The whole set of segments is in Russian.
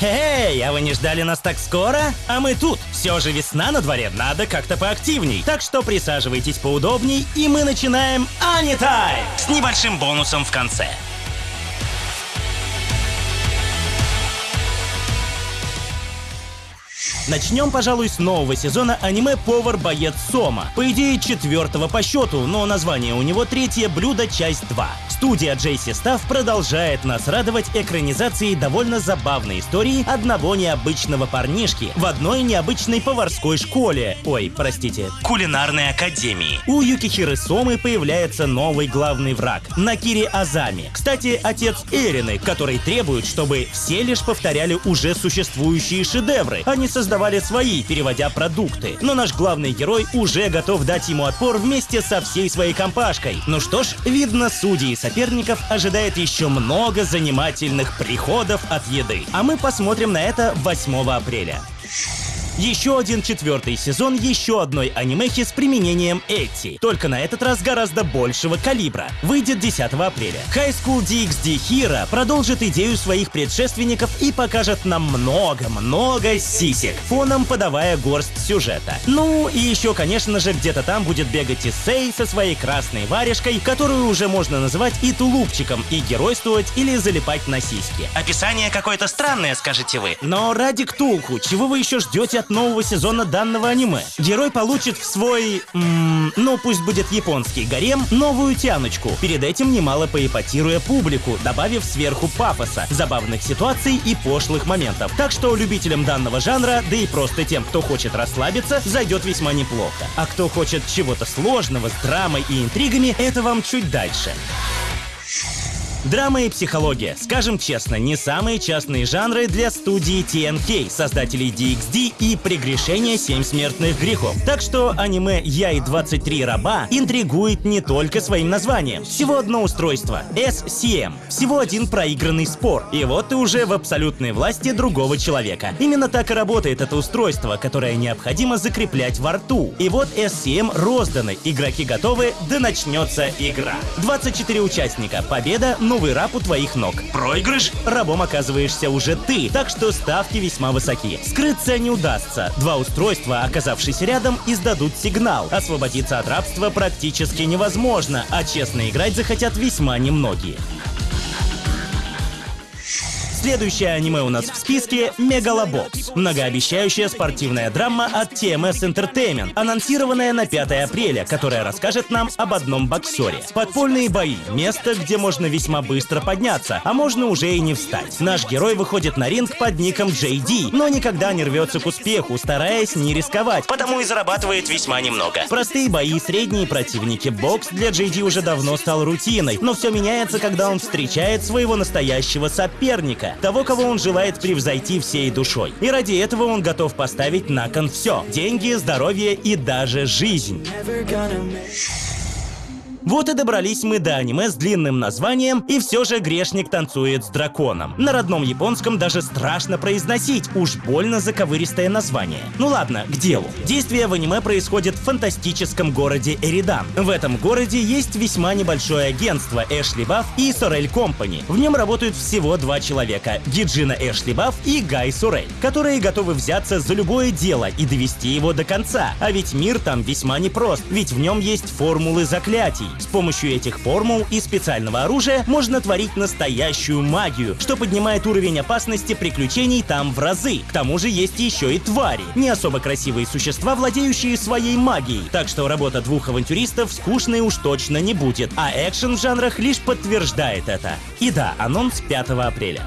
Эй, а вы не ждали нас так скоро? А мы тут. Все же весна на дворе, надо как-то поактивней. Так что присаживайтесь поудобней, и мы начинаем Анитайм с небольшим бонусом в конце. Начнем, пожалуй, с нового сезона аниме «Повар-боец Сома». По идее, четвертого по счету, но название у него «Третье блюдо. Часть 2». Студия Джейси Став продолжает нас радовать экранизацией довольно забавной истории одного необычного парнишки в одной необычной поварской школе. Ой, простите, кулинарной академии. У Юкихиры Сомы появляется новый главный враг — Накири Азами. Кстати, отец Эрины, который требует, чтобы все лишь повторяли уже существующие шедевры, а не создавали свои, переводя продукты. Но наш главный герой уже готов дать ему отпор вместе со всей своей компашкой. Ну что ж, видно, судьи и соперников ожидает еще много занимательных приходов от еды. А мы посмотрим на это 8 апреля. Еще один четвертый сезон еще одной анимехи с применением Эти, только на этот раз гораздо большего калибра. Выйдет 10 апреля. High School DxD Hero продолжит идею своих предшественников и покажет нам много-много сисек, фоном подавая горсть сюжета. Ну и еще, конечно же, где-то там будет бегать Исей со своей красной варежкой, которую уже можно называть и тулупчиком, и геройствовать или залипать на сиськи. Описание какое-то странное, скажете вы. Но ради Ктулху, чего вы еще ждете от нового сезона данного аниме. Герой получит в свой, м ну пусть будет японский гарем, новую тяночку, перед этим немало поэпатируя публику, добавив сверху пафоса, забавных ситуаций и пошлых моментов. Так что любителям данного жанра, да и просто тем, кто хочет расслабиться, зайдет весьма неплохо. А кто хочет чего-то сложного с драмой и интригами, это вам чуть дальше. Драма и психология, скажем честно, не самые частные жанры для студии TNK, создателей DxD и прегрешения 7 смертных грехов. Так что аниме «Я и 23 раба» интригует не только своим названием. Всего одно устройство — SCM. Всего один проигранный спор. И вот ты уже в абсолютной власти другого человека. Именно так и работает это устройство, которое необходимо закреплять во рту. И вот SCM розданы, игроки готовы, да начнется игра. 24 участника, победа — новый раб у твоих ног. Проигрыш? Рабом оказываешься уже ты, так что ставки весьма высоки. Скрыться не удастся. Два устройства, оказавшись рядом, издадут сигнал. Освободиться от рабства практически невозможно, а честно играть захотят весьма немногие. Следующее аниме у нас в списке — Мегалобокс. Многообещающая спортивная драма от TMS Entertainment, анонсированная на 5 апреля, которая расскажет нам об одном боксере. Подпольные бои — место, где можно весьма быстро подняться, а можно уже и не встать. Наш герой выходит на ринг под ником JD, но никогда не рвется к успеху, стараясь не рисковать, потому и зарабатывает весьма немного. Простые бои, средние противники. Бокс для JD уже давно стал рутиной, но все меняется, когда он встречает своего настоящего соперника того, кого он желает превзойти всей душой. И ради этого он готов поставить на кон все — деньги, здоровье и даже жизнь. Вот и добрались мы до аниме с длинным названием «И все же грешник танцует с драконом». На родном японском даже страшно произносить, уж больно заковыристое название. Ну ладно, к делу. Действие в аниме происходит в фантастическом городе Эридан. В этом городе есть весьма небольшое агентство Эшли Бафф и Сорель Компани. В нем работают всего два человека — Гиджина Эшли Бафф и Гай Сорель, которые готовы взяться за любое дело и довести его до конца. А ведь мир там весьма непрост, ведь в нем есть формулы заклятий. С помощью этих формул и специального оружия можно творить настоящую магию, что поднимает уровень опасности приключений там в разы. К тому же есть еще и твари, не особо красивые существа, владеющие своей магией. Так что работа двух авантюристов скучной уж точно не будет, а экшен в жанрах лишь подтверждает это. И да, анонс 5 апреля.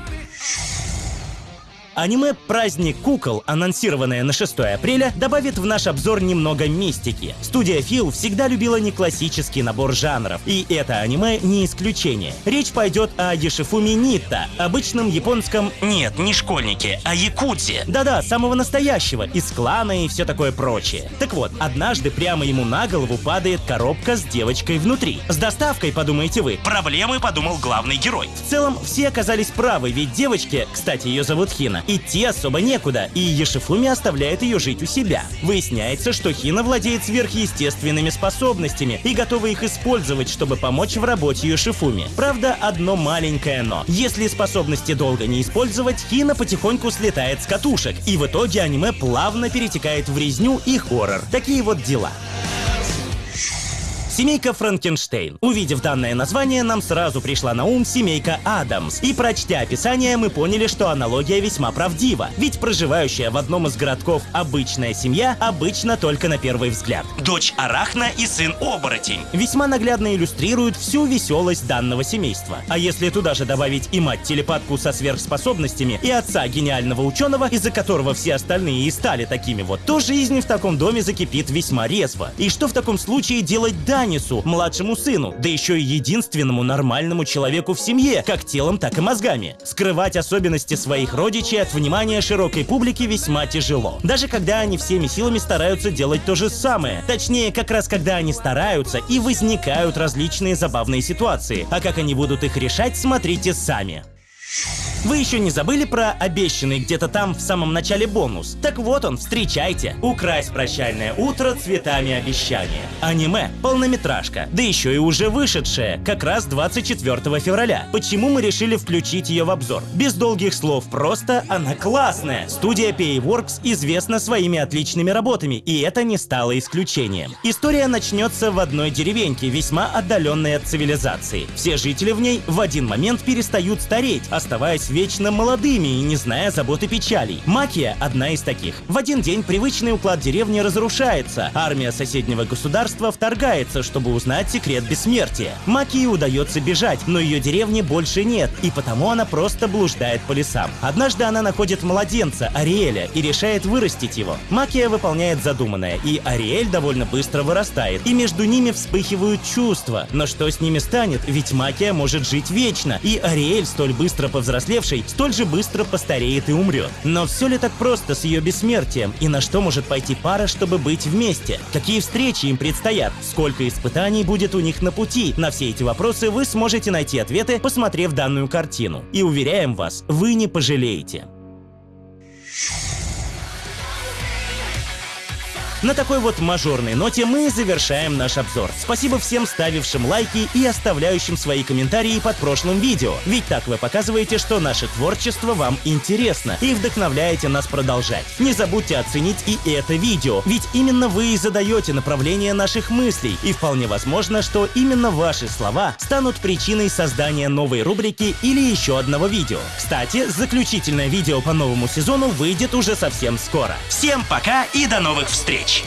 Аниме «Праздник кукол», анонсированное на 6 апреля, добавит в наш обзор немного мистики. Студия Фил всегда любила не классический набор жанров, и это аниме не исключение. Речь пойдет о Ешифуми Нитта, обычном японском... Нет, не школьнике, а якудзе. Да-да, самого настоящего, из клана и все такое прочее. Так вот, однажды прямо ему на голову падает коробка с девочкой внутри. С доставкой, подумаете вы. Проблемы, подумал главный герой. В целом, все оказались правы, ведь девочке, кстати, ее зовут Хина, Хина. Идти особо некуда, и Ешифуми оставляет ее жить у себя. Выясняется, что Хина владеет сверхъестественными способностями и готова их использовать, чтобы помочь в работе Ешифуми. Правда, одно маленькое но. Если способности долго не использовать, Хина потихоньку слетает с катушек, и в итоге аниме плавно перетекает в резню и хоррор. Такие вот дела. Семейка Франкенштейн. Увидев данное название, нам сразу пришла на ум семейка Адамс. И прочтя описание, мы поняли, что аналогия весьма правдива. Ведь проживающая в одном из городков обычная семья обычно только на первый взгляд. Дочь Арахна и сын Оборотень. Весьма наглядно иллюстрируют всю веселость данного семейства. А если туда же добавить и мать-телепатку со сверхспособностями, и отца гениального ученого, из-за которого все остальные и стали такими вот, то жизнь в таком доме закипит весьма резво. И что в таком случае делать дальше? Янису, младшему сыну, да еще и единственному нормальному человеку в семье, как телом, так и мозгами. Скрывать особенности своих родичей от внимания широкой публики весьма тяжело. Даже когда они всеми силами стараются делать то же самое. Точнее, как раз когда они стараются и возникают различные забавные ситуации. А как они будут их решать, смотрите сами. Вы еще не забыли про обещанный где-то там в самом начале бонус? Так вот он, встречайте. Украсть прощальное утро цветами обещания. Аниме, полнометражка, да еще и уже вышедшая, как раз 24 февраля. Почему мы решили включить ее в обзор? Без долгих слов, просто она классная. Студия Payworks известна своими отличными работами, и это не стало исключением. История начнется в одной деревеньке, весьма отдаленной от цивилизации. Все жители в ней в один момент перестают стареть, оставаясь вечно молодыми и не зная забот и печалей. Макия – одна из таких. В один день привычный уклад деревни разрушается, армия соседнего государства вторгается, чтобы узнать секрет бессмертия. Макии удается бежать, но ее деревни больше нет, и потому она просто блуждает по лесам. Однажды она находит младенца, Ариэля, и решает вырастить его. Макия выполняет задуманное, и Ариэль довольно быстро вырастает, и между ними вспыхивают чувства. Но что с ними станет? Ведь Макия может жить вечно, и Ариэль, столь быстро повзрослев, уцелевший столь же быстро постареет и умрет. Но все ли так просто с ее бессмертием? И на что может пойти пара, чтобы быть вместе? Какие встречи им предстоят? Сколько испытаний будет у них на пути? На все эти вопросы вы сможете найти ответы, посмотрев данную картину. И уверяем вас, вы не пожалеете. На такой вот мажорной ноте мы завершаем наш обзор. Спасибо всем ставившим лайки и оставляющим свои комментарии под прошлым видео. Ведь так вы показываете, что наше творчество вам интересно и вдохновляете нас продолжать. Не забудьте оценить и это видео, ведь именно вы и задаете направление наших мыслей, и вполне возможно, что именно ваши слова станут причиной создания новой рубрики или еще одного видео. Кстати, заключительное видео по новому сезону выйдет уже совсем скоро. Всем пока и до новых встреч! much.